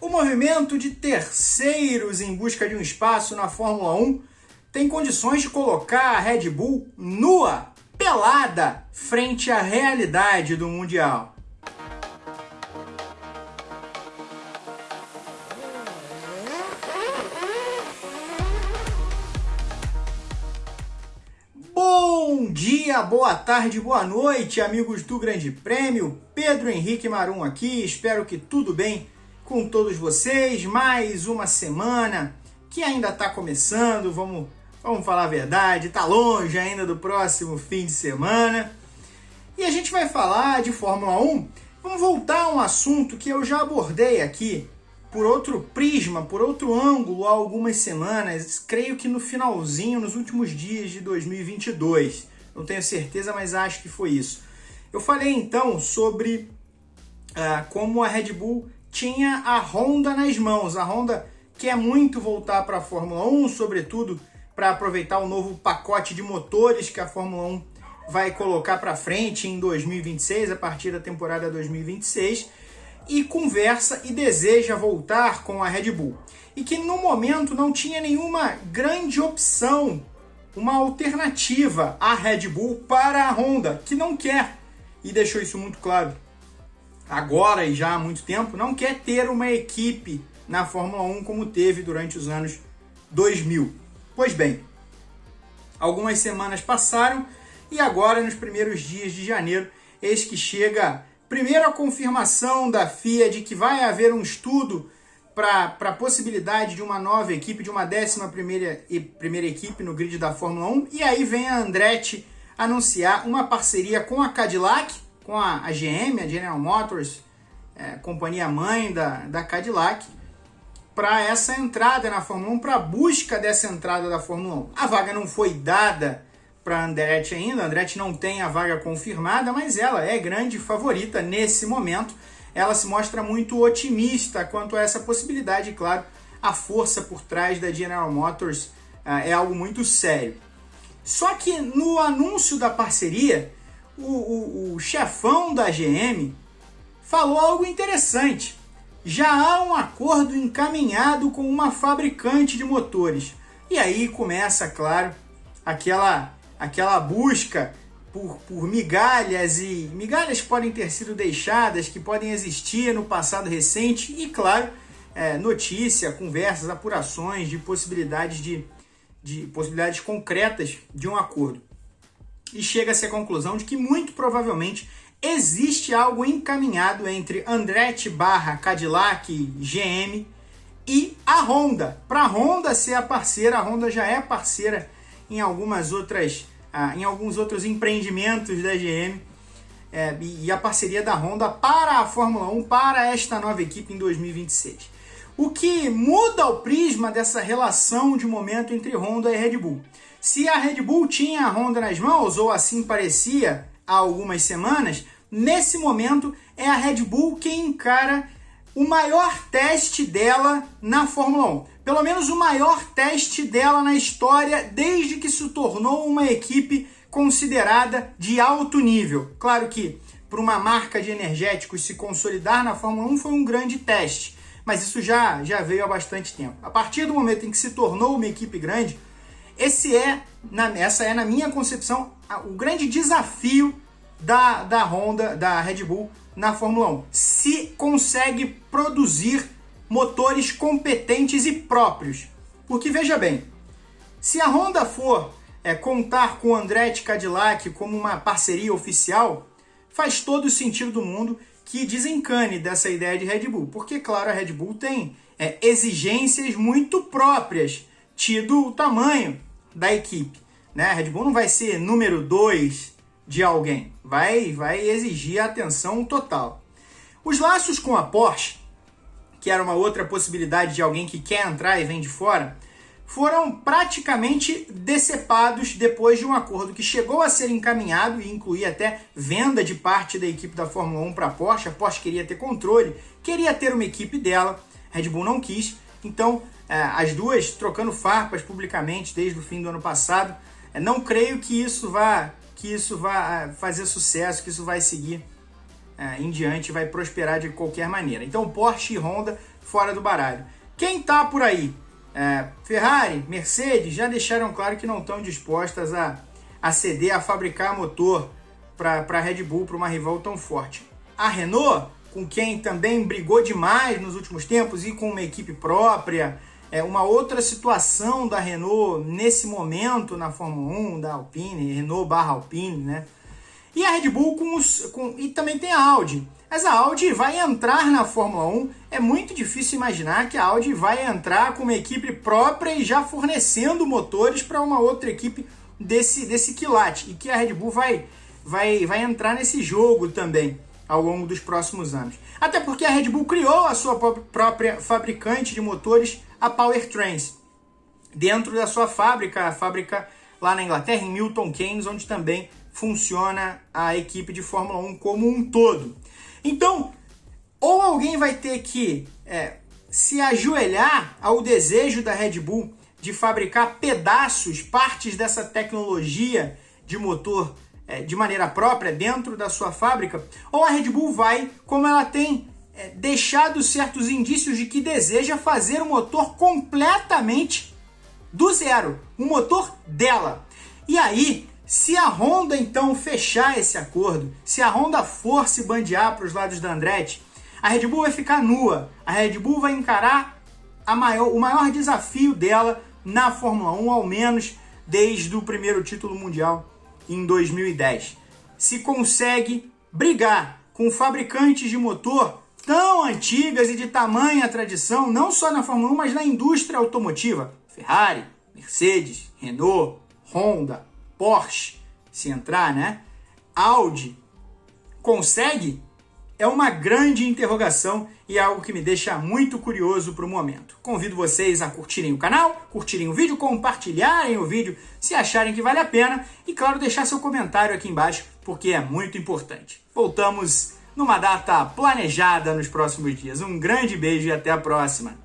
O movimento de terceiros em busca de um espaço na Fórmula 1 tem condições de colocar a Red Bull nua, pelada, frente à realidade do Mundial. Bom dia, boa tarde, boa noite, amigos do Grande Prêmio. Pedro Henrique Marum aqui, espero que tudo bem com todos vocês. Mais uma semana que ainda está começando, vamos, vamos falar a verdade, está longe ainda do próximo fim de semana. E a gente vai falar de Fórmula 1. Vamos voltar a um assunto que eu já abordei aqui por outro prisma, por outro ângulo há algumas semanas, creio que no finalzinho, nos últimos dias de 2022. Não tenho certeza, mas acho que foi isso. Eu falei então sobre uh, como a Red Bull tinha a Honda nas mãos. A Honda quer muito voltar para a Fórmula 1, sobretudo para aproveitar o novo pacote de motores que a Fórmula 1 vai colocar para frente em 2026, a partir da temporada 2026, e conversa e deseja voltar com a Red Bull. E que no momento não tinha nenhuma grande opção, uma alternativa à Red Bull para a Honda, que não quer, e deixou isso muito claro agora e já há muito tempo, não quer ter uma equipe na Fórmula 1 como teve durante os anos 2000. Pois bem, algumas semanas passaram e agora, nos primeiros dias de janeiro, eis que chega primeiro a confirmação da FIA de que vai haver um estudo para a possibilidade de uma nova equipe, de uma décima primeira, primeira equipe no grid da Fórmula 1, e aí vem a Andretti anunciar uma parceria com a Cadillac, com a, a GM, a General Motors, é, companhia mãe da, da Cadillac, para essa entrada na Fórmula 1, para a busca dessa entrada da Fórmula 1. A vaga não foi dada para Andretti ainda, Andretti não tem a vaga confirmada, mas ela é grande favorita nesse momento. Ela se mostra muito otimista quanto a essa possibilidade, claro, a força por trás da General Motors uh, é algo muito sério. Só que no anúncio da parceria, o, o, o chefão da GM falou algo interessante. Já há um acordo encaminhado com uma fabricante de motores. E aí começa, claro, aquela, aquela busca por, por migalhas e migalhas que podem ter sido deixadas, que podem existir no passado recente e, claro, é, notícia, conversas, apurações de possibilidades de, de possibilidades concretas de um acordo e chega-se à conclusão de que muito provavelmente existe algo encaminhado entre Andretti barra Cadillac GM e a Honda. Para a Honda ser a parceira, a Honda já é parceira em algumas outras, ah, em alguns outros empreendimentos da GM. É, e a parceria da Honda para a Fórmula 1, para esta nova equipe em 2026. O que muda o prisma dessa relação de momento entre Honda e Red Bull? Se a Red Bull tinha a Honda nas mãos, ou assim parecia há algumas semanas, nesse momento é a Red Bull quem encara o maior teste dela na Fórmula 1. Pelo menos o maior teste dela na história desde que se tornou uma equipe considerada de alto nível. Claro que para uma marca de energéticos se consolidar na Fórmula 1 foi um grande teste, mas isso já, já veio há bastante tempo. A partir do momento em que se tornou uma equipe grande, esse é, na, essa é, na minha concepção, o grande desafio da, da Honda, da Red Bull na Fórmula 1. Se consegue produzir motores competentes e próprios. Porque veja bem, se a Honda for é, contar com Andretti Cadillac como uma parceria oficial, faz todo o sentido do mundo que desencane dessa ideia de Red Bull. Porque, claro, a Red Bull tem é, exigências muito próprias, tido o tamanho da equipe. Né? A Red Bull não vai ser número 2 de alguém, vai, vai exigir atenção total. Os laços com a Porsche, que era uma outra possibilidade de alguém que quer entrar e vem de fora, foram praticamente decepados depois de um acordo que chegou a ser encaminhado e incluía até venda de parte da equipe da Fórmula 1 para a Porsche. A Porsche queria ter controle, queria ter uma equipe dela, Red Bull não quis, então é, as duas trocando farpas publicamente desde o fim do ano passado. É, não creio que isso vá que isso vá é, fazer sucesso, que isso vai seguir em diante, vai prosperar de qualquer maneira. Então Porsche e Honda fora do baralho. Quem tá por aí? Ferrari, Mercedes já deixaram claro que não estão dispostas a, a ceder a fabricar motor para a Red Bull, para uma rival tão forte. A Renault, com quem também brigou demais nos últimos tempos e com uma equipe própria, é uma outra situação da Renault nesse momento na Fórmula 1, da Alpine, Renault barra Alpine, né? E a Red Bull com os. Com, e também tem a Audi. Mas a Audi vai entrar na Fórmula 1. É muito difícil imaginar que a Audi vai entrar com uma equipe própria e já fornecendo motores para uma outra equipe desse, desse quilate. E que a Red Bull vai, vai, vai entrar nesse jogo também ao longo dos próximos anos. Até porque a Red Bull criou a sua própria fabricante de motores, a Powertrains, dentro da sua fábrica, a fábrica lá na Inglaterra, em Milton Keynes, onde também funciona a equipe de Fórmula 1 como um todo. Então, ou alguém vai ter que é, se ajoelhar ao desejo da Red Bull de fabricar pedaços, partes dessa tecnologia de motor é, de maneira própria dentro da sua fábrica, ou a Red Bull vai, como ela tem é, deixado certos indícios de que deseja fazer um motor completamente do zero, um motor dela. E aí se a Honda então fechar esse acordo, se a Honda for se bandear para os lados da Andretti, a Red Bull vai ficar nua. A Red Bull vai encarar maior, o maior desafio dela na Fórmula 1, ao menos desde o primeiro título mundial em 2010. Se consegue brigar com fabricantes de motor tão antigas e de tamanha tradição, não só na Fórmula 1, mas na indústria automotiva. Ferrari, Mercedes, Renault, Honda, Porsche, se entrar, né? Audi consegue? É uma grande interrogação e é algo que me deixa muito curioso para o momento. Convido vocês a curtirem o canal, curtirem o vídeo, compartilharem o vídeo se acharem que vale a pena e, claro, deixar seu comentário aqui embaixo porque é muito importante. Voltamos numa data planejada nos próximos dias. Um grande beijo e até a próxima!